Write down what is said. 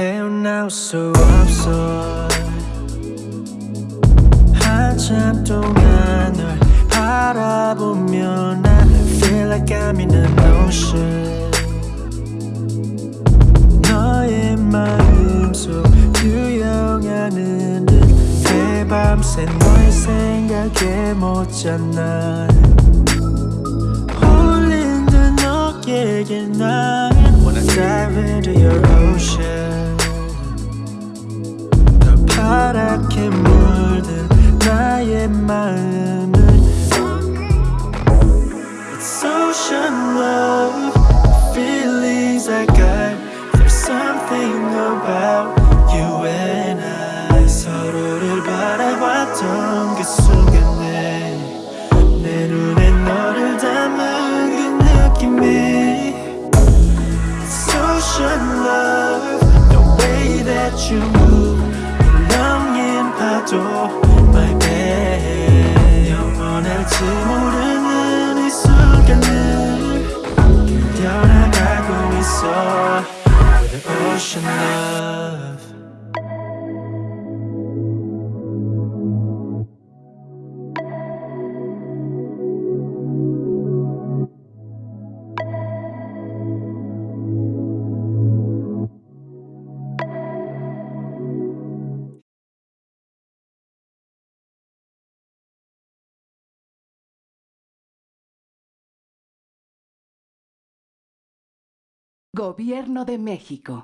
나올 수 없어 한참 동안 널 바라보면 I feel like I'm in an ocean. 너의 마음속 유영하는 듯 새밤새 너의 생각에 못 잤나 홀린 듯 너에게 난 Wanna dive into your ocean 파랗게 물든 나의 마음을 It's ocean love Feelings I got 파도 My bad 영원할지 모르는 이 순간을 견뎌나가고 있어. The ocean love Gobierno de México.